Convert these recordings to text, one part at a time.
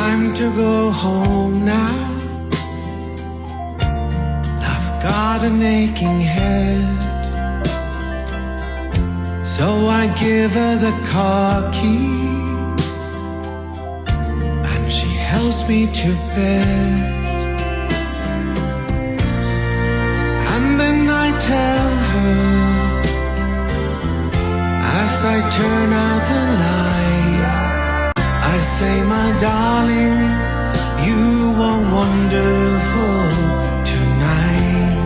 time to go home now. I've got an aching head. So I give her the car keys And she helps me to bed. And then I tell her As I turn out the light say, my darling, you are wonderful tonight.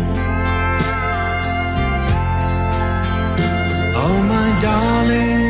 Oh, my darling.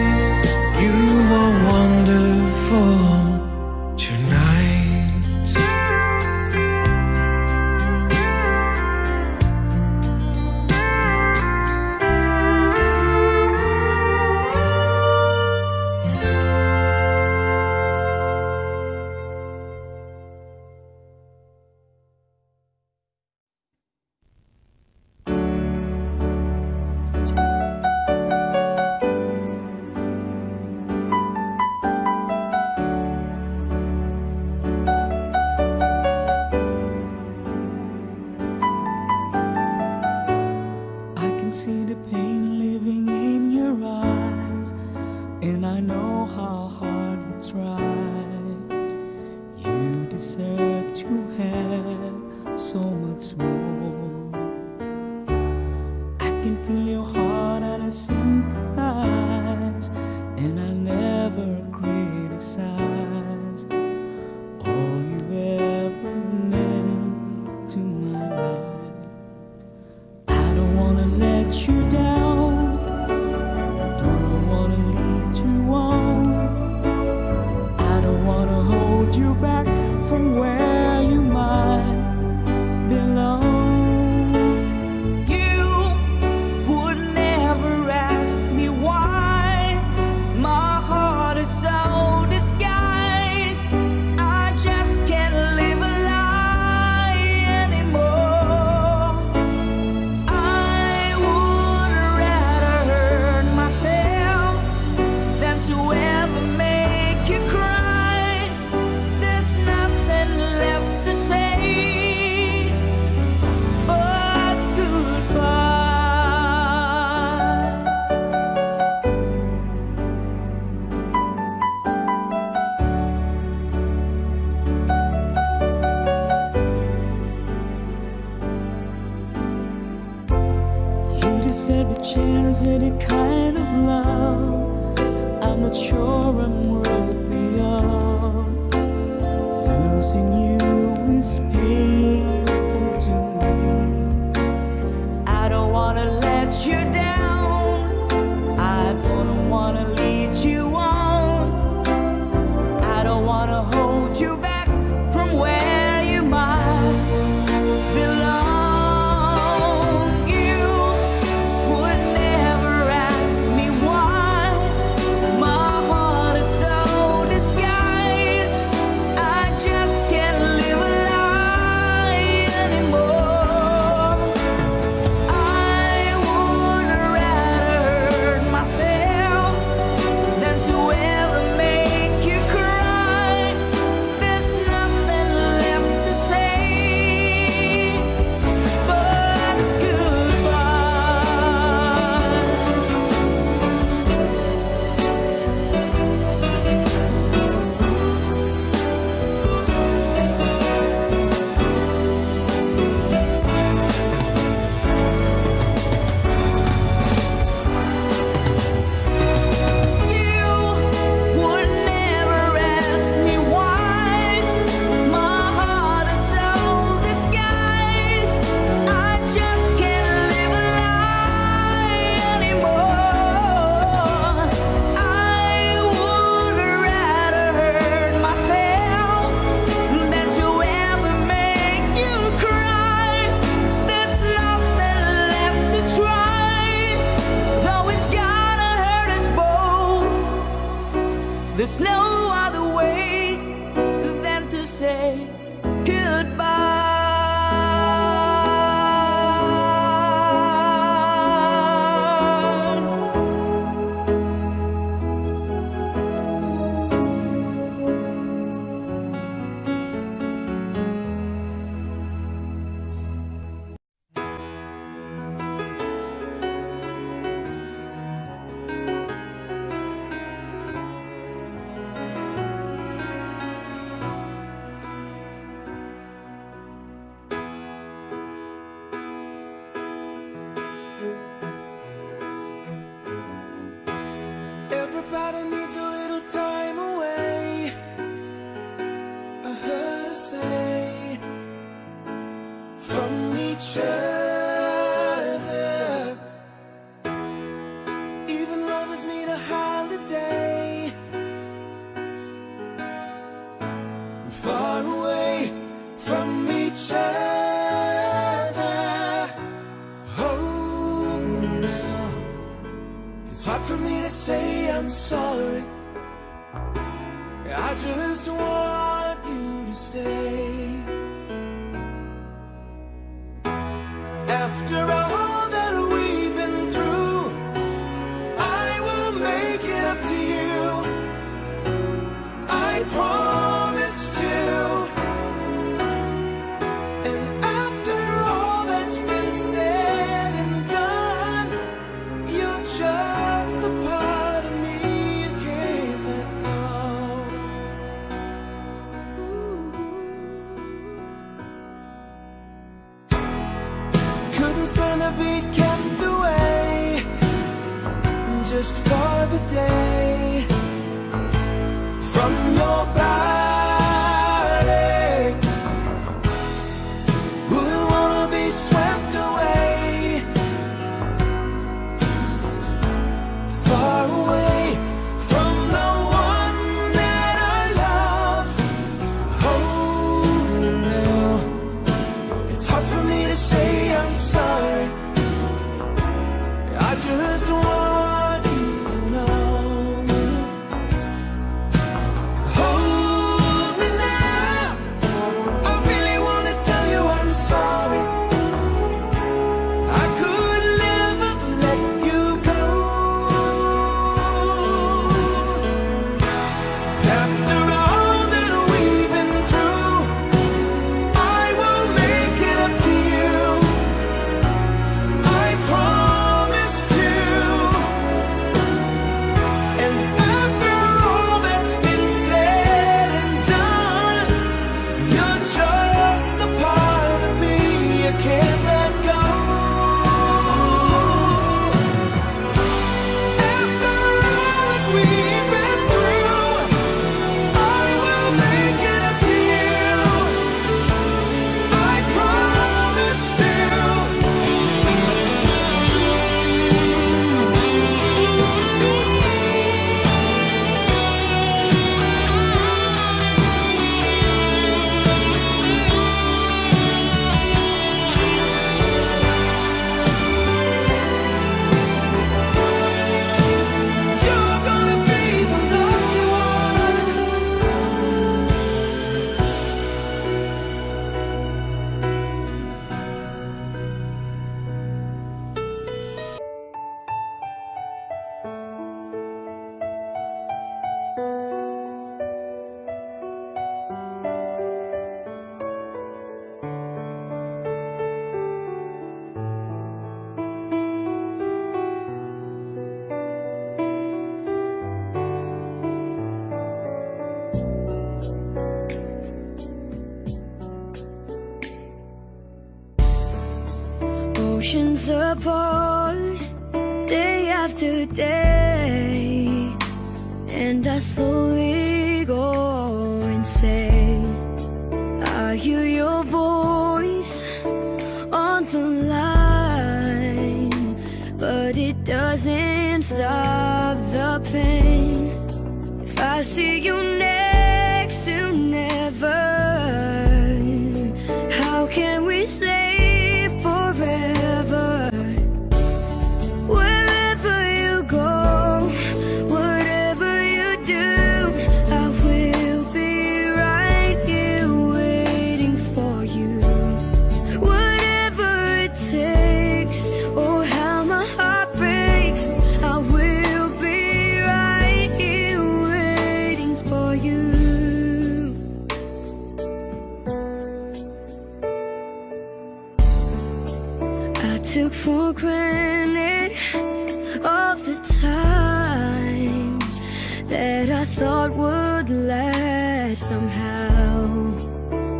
somehow.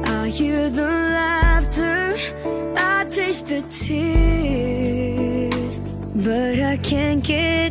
I hear the laughter? I taste the tears But I can't get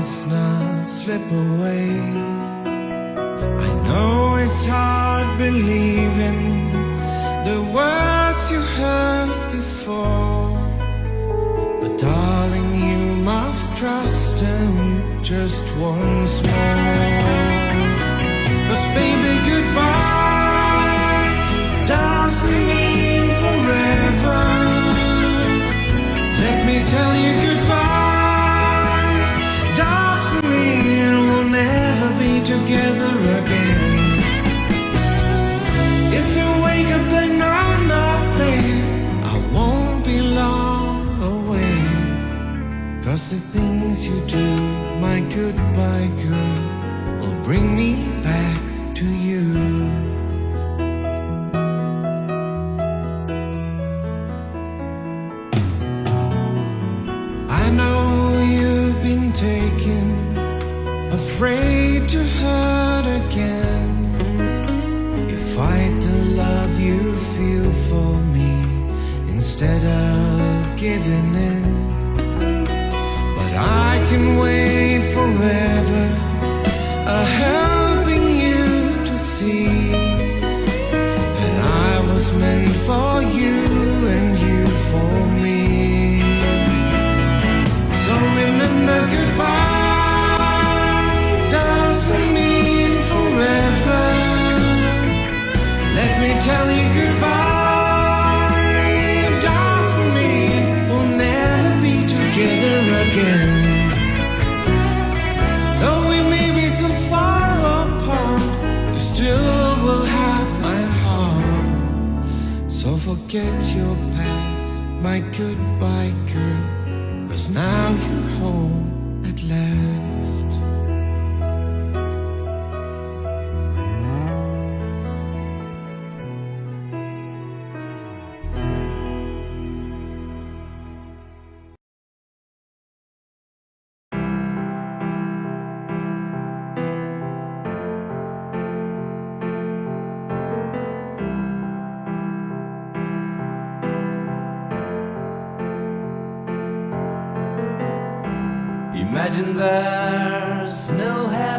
Cessna slip away. I know it's hard believing the words you heard before. But darling you must trust him just once more. Cause the things you do, my goodbye girl, will bring me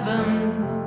no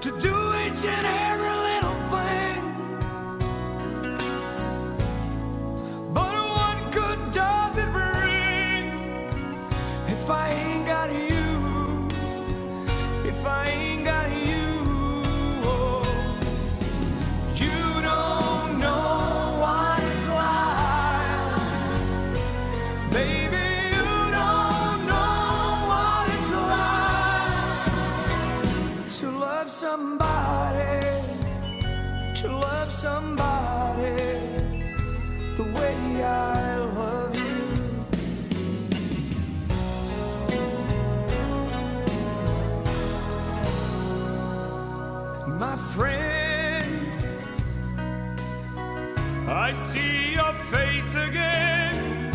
to do each and every somebody the way I love you. My friend, I see your face again.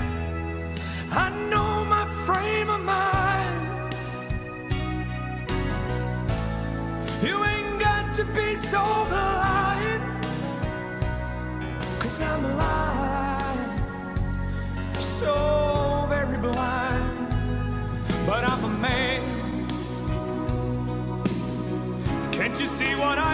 I know my frame of mind. You ain't got to be so So very blind. But I'm a man. Can't you see what I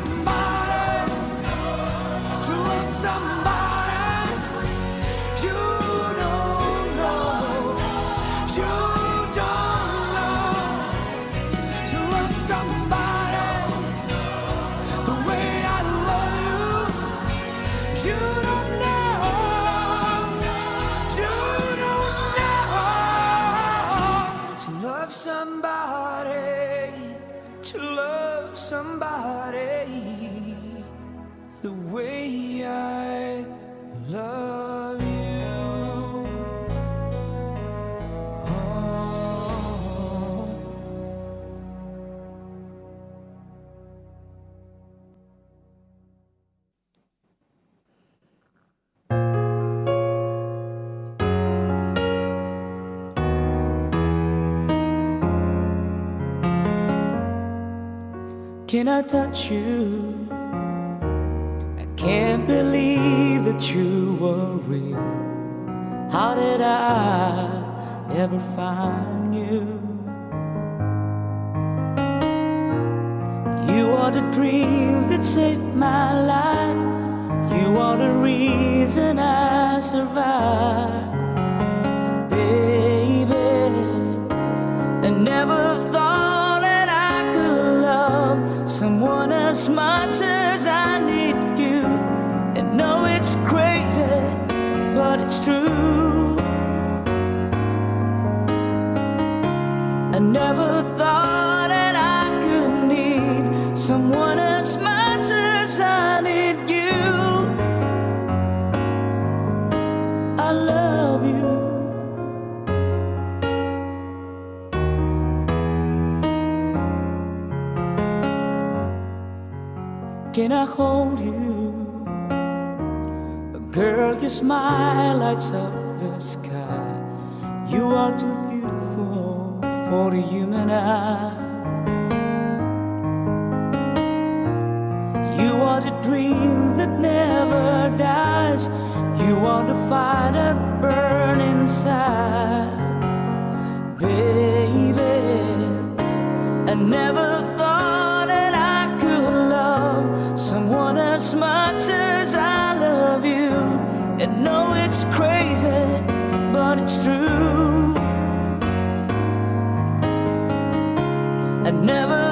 somebody, I touch you? I can't believe that you were real. How did I ever find you? You are the dream that saved my life. You are the reason I survive, baby. I never it's true. I never thought that I could need someone as much as I need you. I love you. Can I hold you? Girl, your smile lights up the sky. You are too beautiful for the human eye. You are the dream that never dies. You are the fire that burns inside. Baby, I never thought that I could love someone as much as. And know it's crazy, but it's true. I never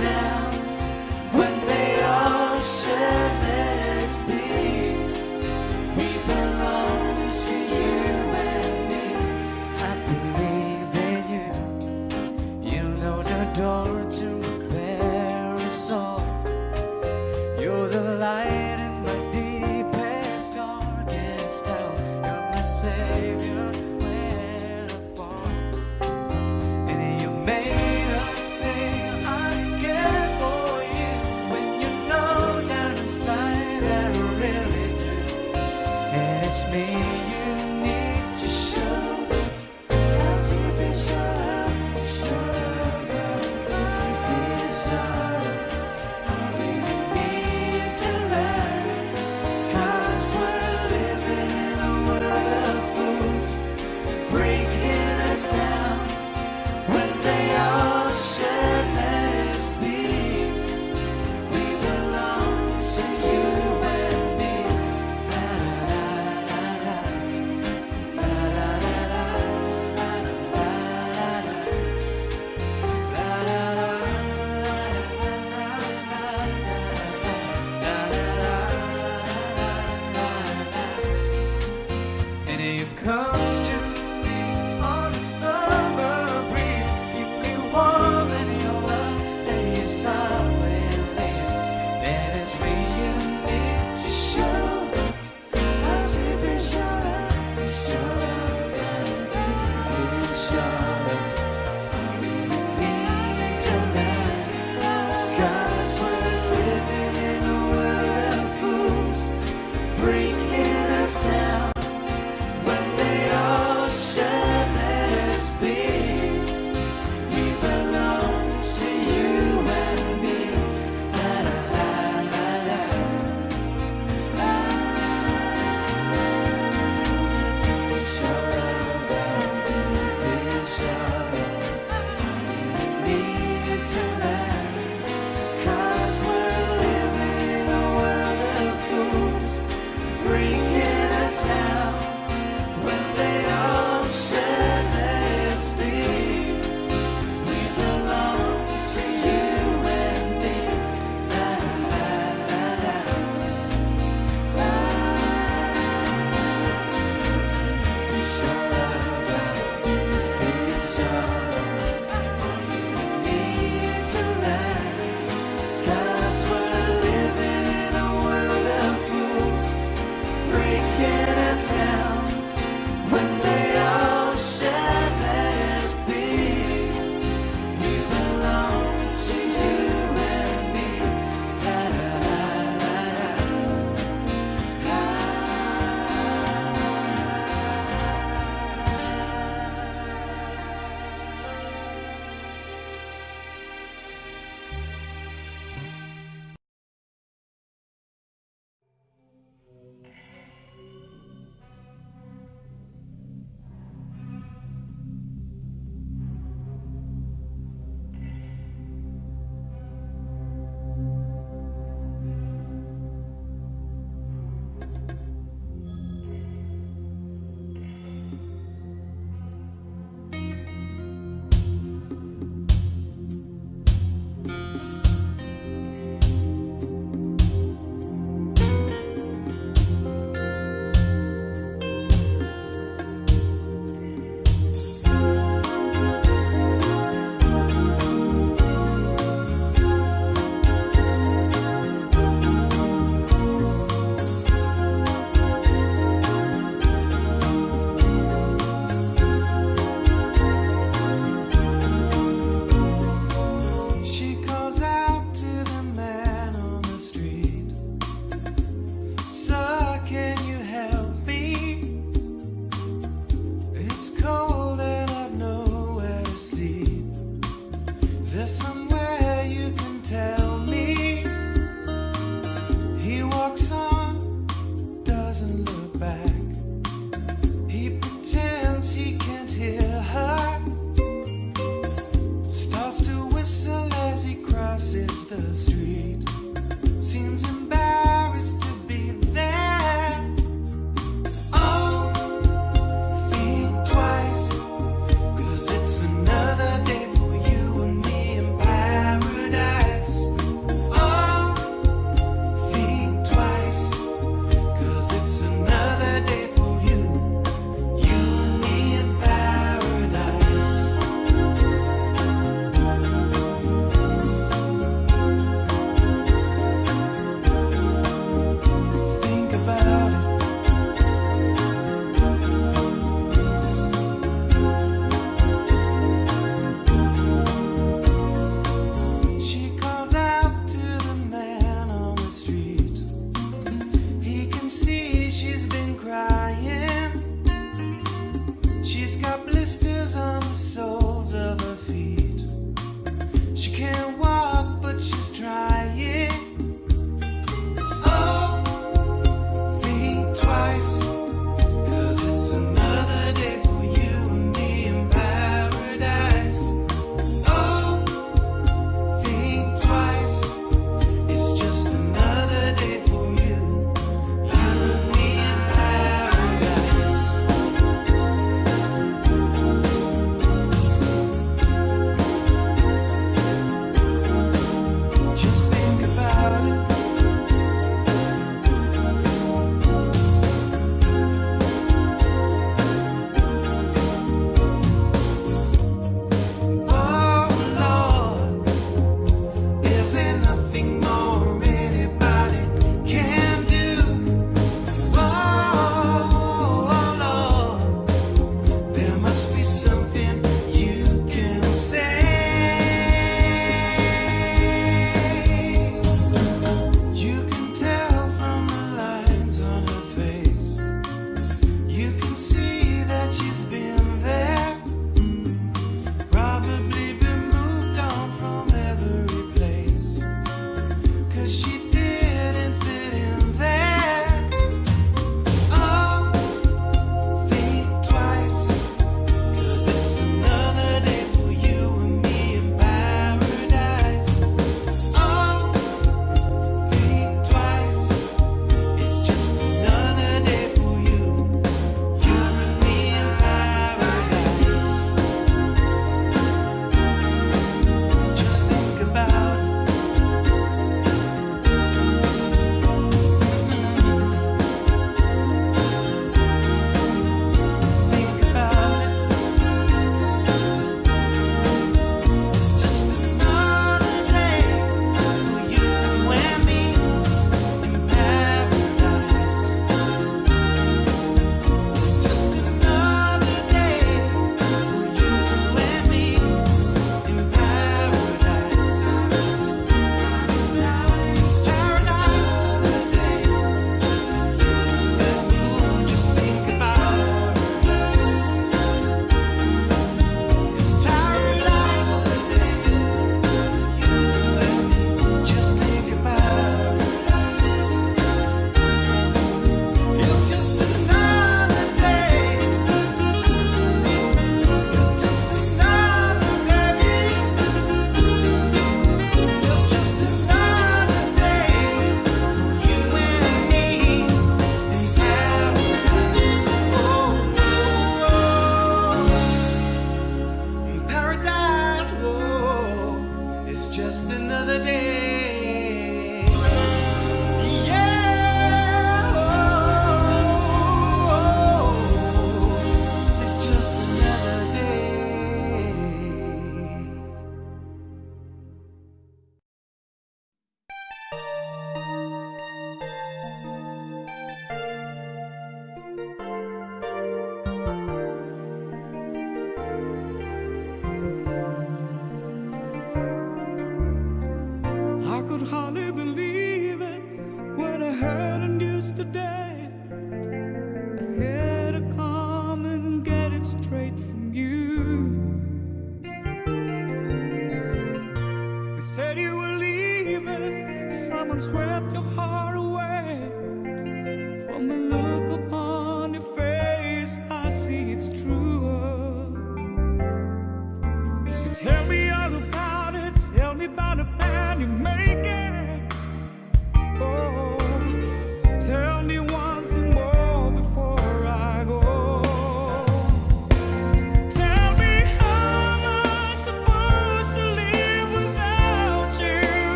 yourself.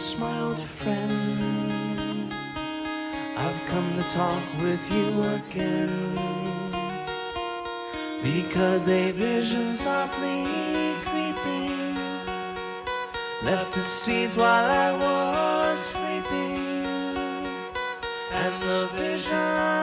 Darkness, my old friend. I've come to talk with you again. Because a vision softly creeping left the seeds while I was sleeping. And the vision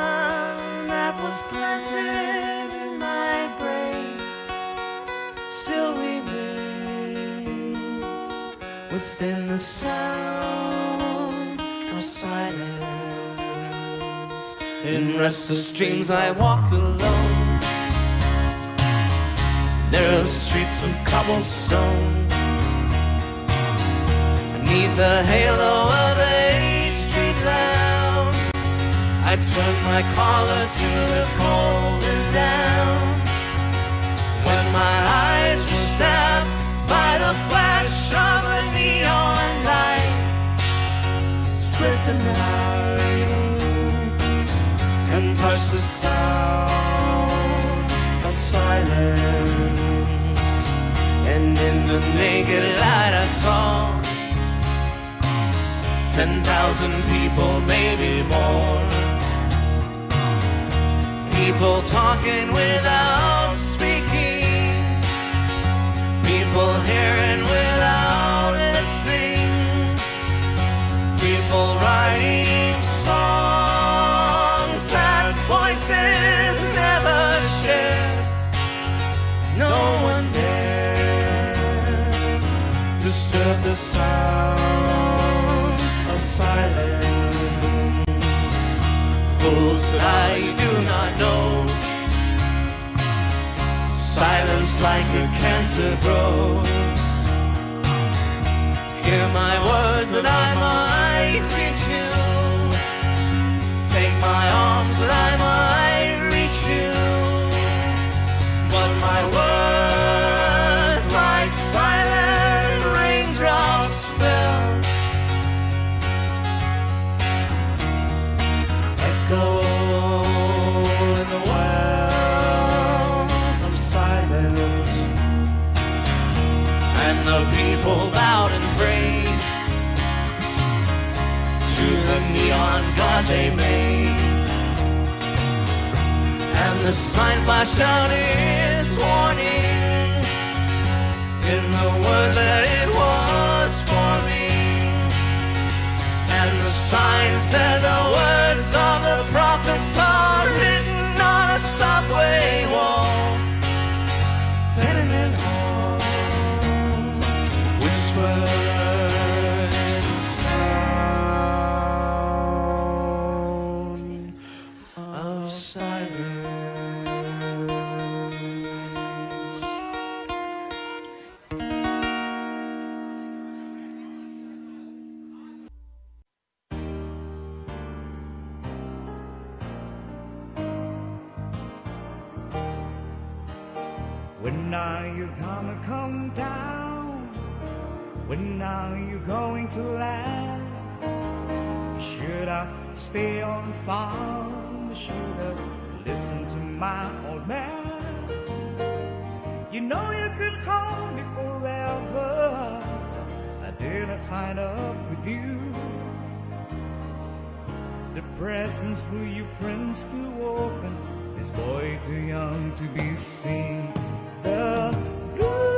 In restless dreams, I walked alone. Narrow streets of cobblestone. Beneath the halo of a street lamp, I turned my collar to the cold and down. When my eyes were stabbed by the flash of a neon light, split the night and touched the sound of silence. And in the naked light, I saw ten thousand people, maybe more. People talking without speaking. People hearing without listening. People writing the sound of silence. Fools that I do not know. Silence like a cancer grows. Hear my words that I might reach you. Take my arms that I might reach you. But my words neon god they made. And the sign flashed out its warning in the word that it was for me. And the sign said the words to? Should I stay on the farm? Should I listen to my old man? You know you could call me forever. I didn't sign up with you. The presents for your friends to open. This boy too young to be seen. The blue.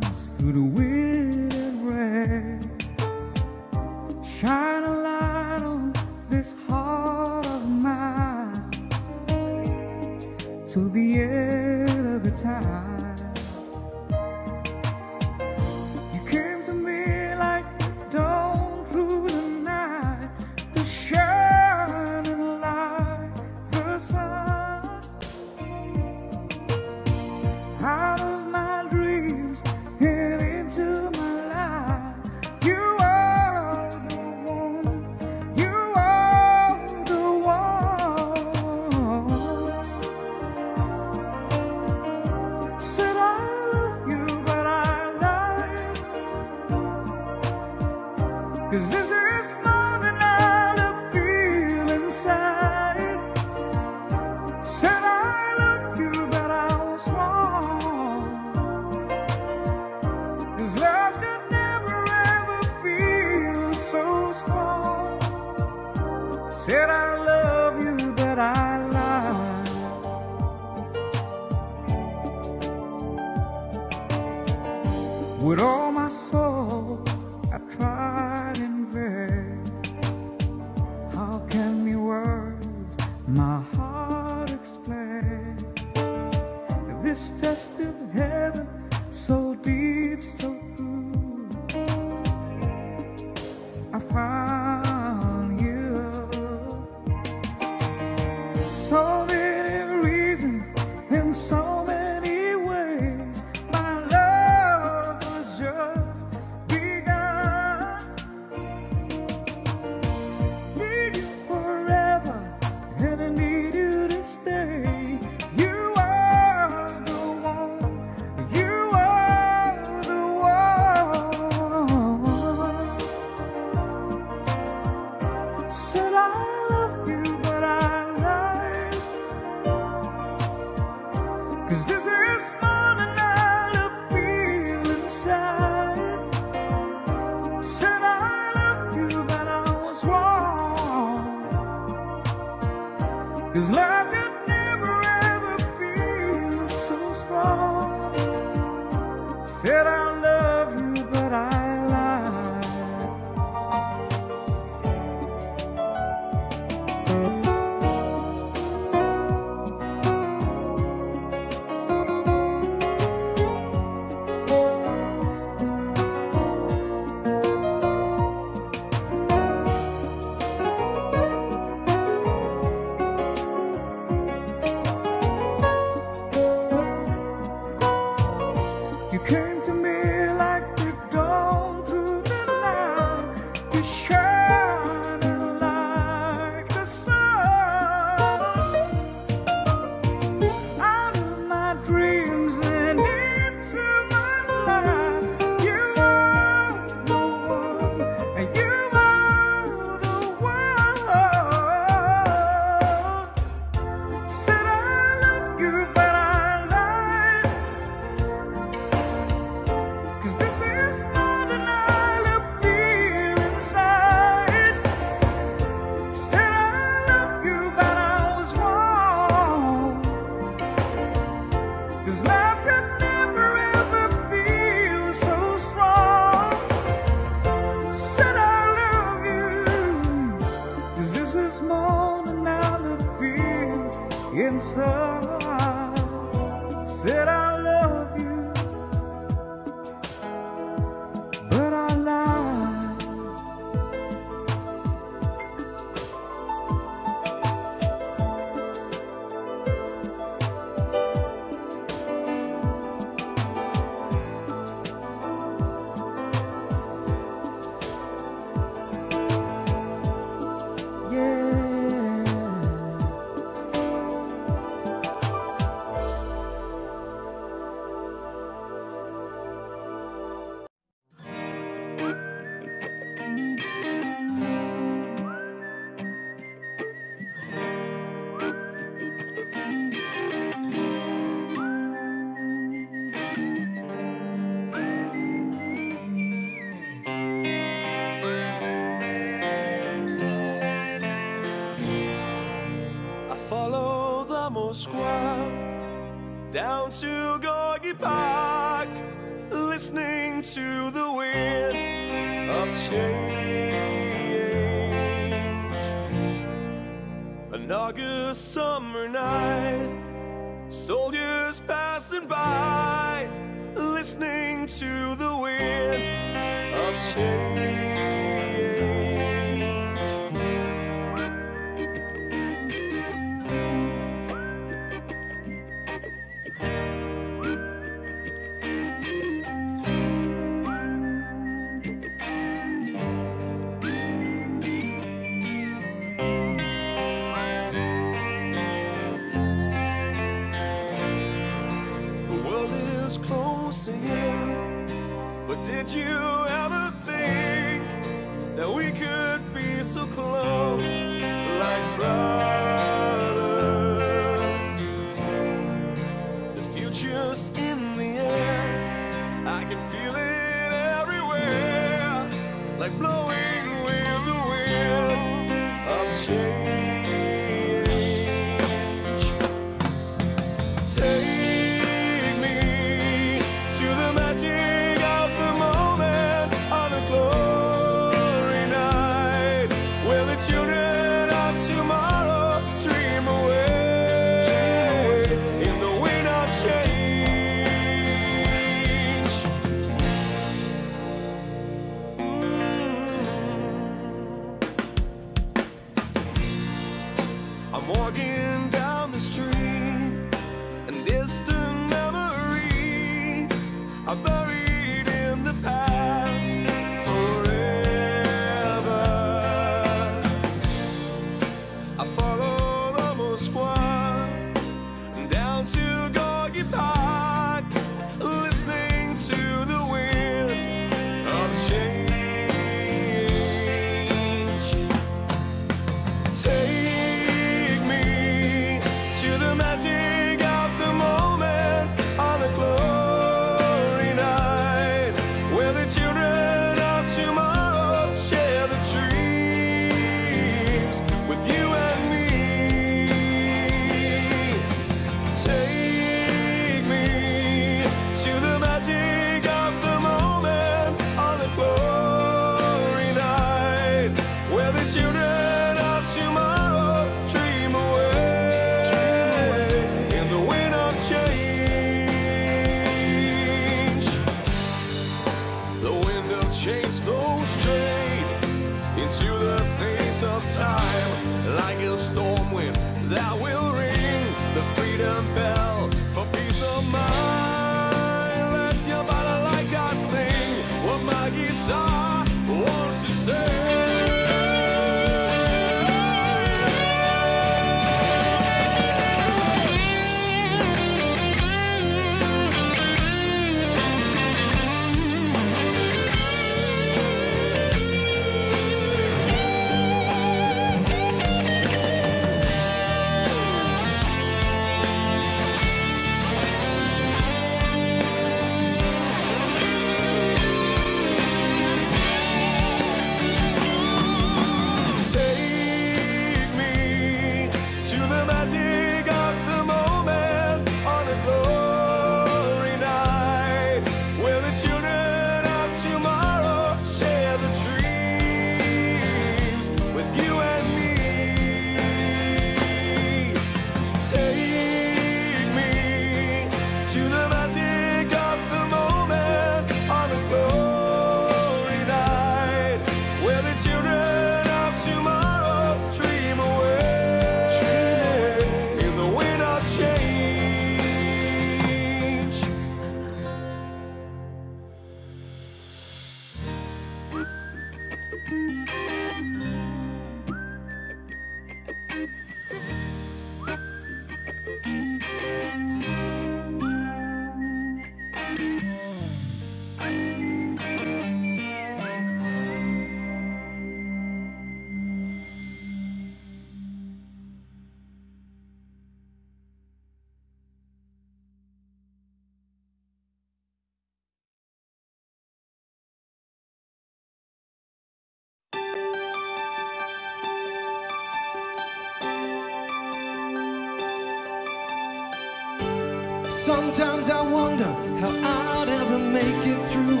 Sometimes I wonder how I'd ever make it through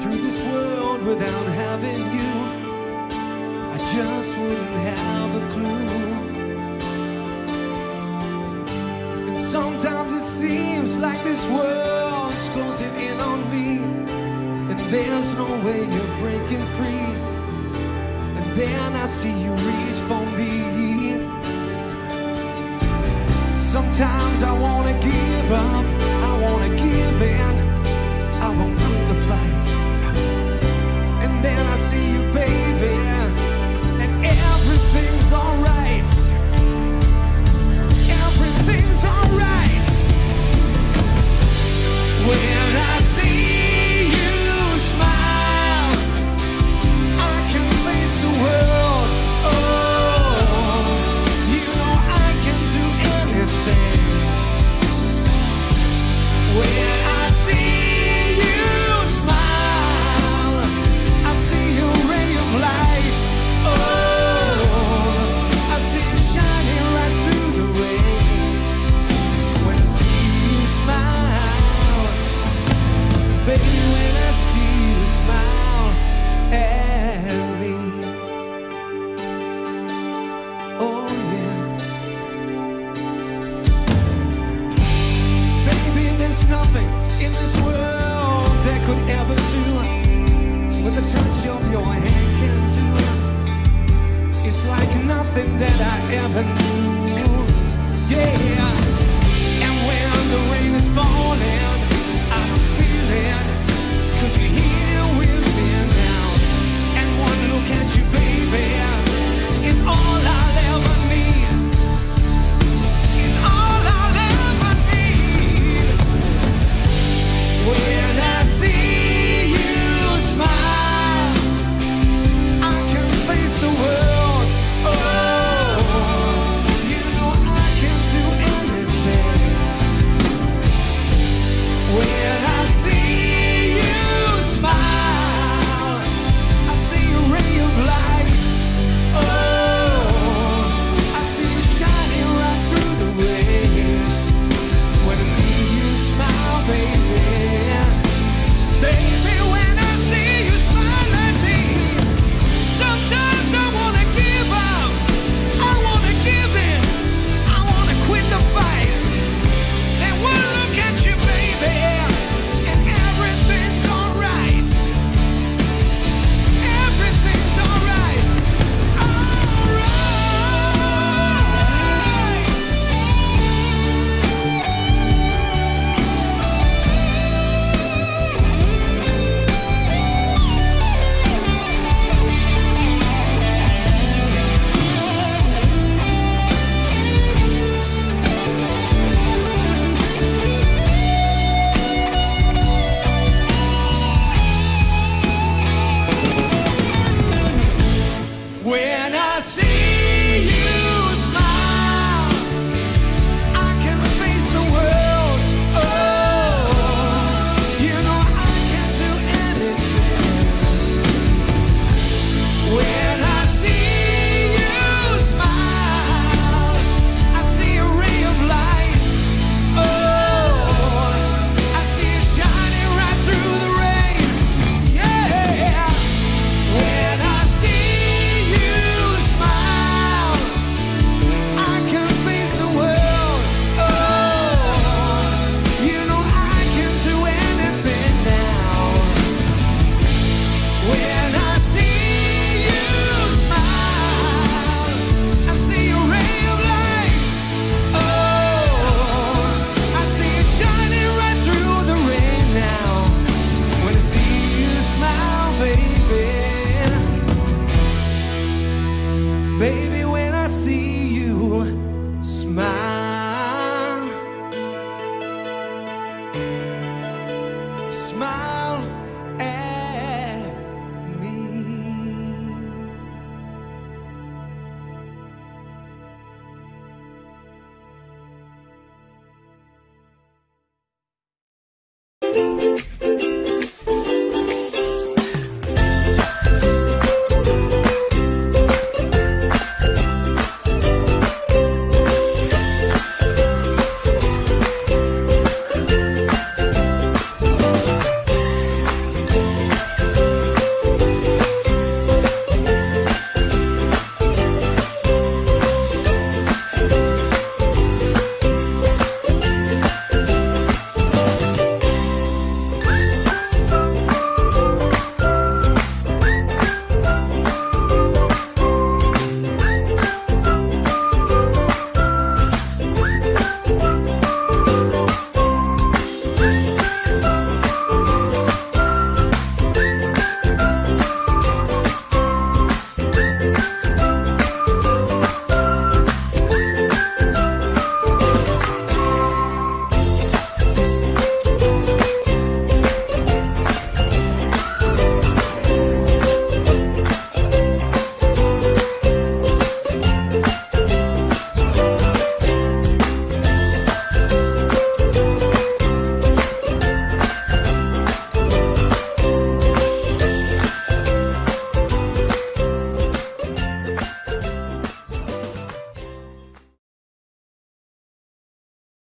through this world without having you. I just wouldn't have a clue. And sometimes it seems like this world's closing in on me, and there's no way you're breaking free. And then I see you reach for me. Sometimes I wanna give up, I wanna give in, I won't quit the fight. And then I see you, baby, and everything's alright. Everything's alright. When I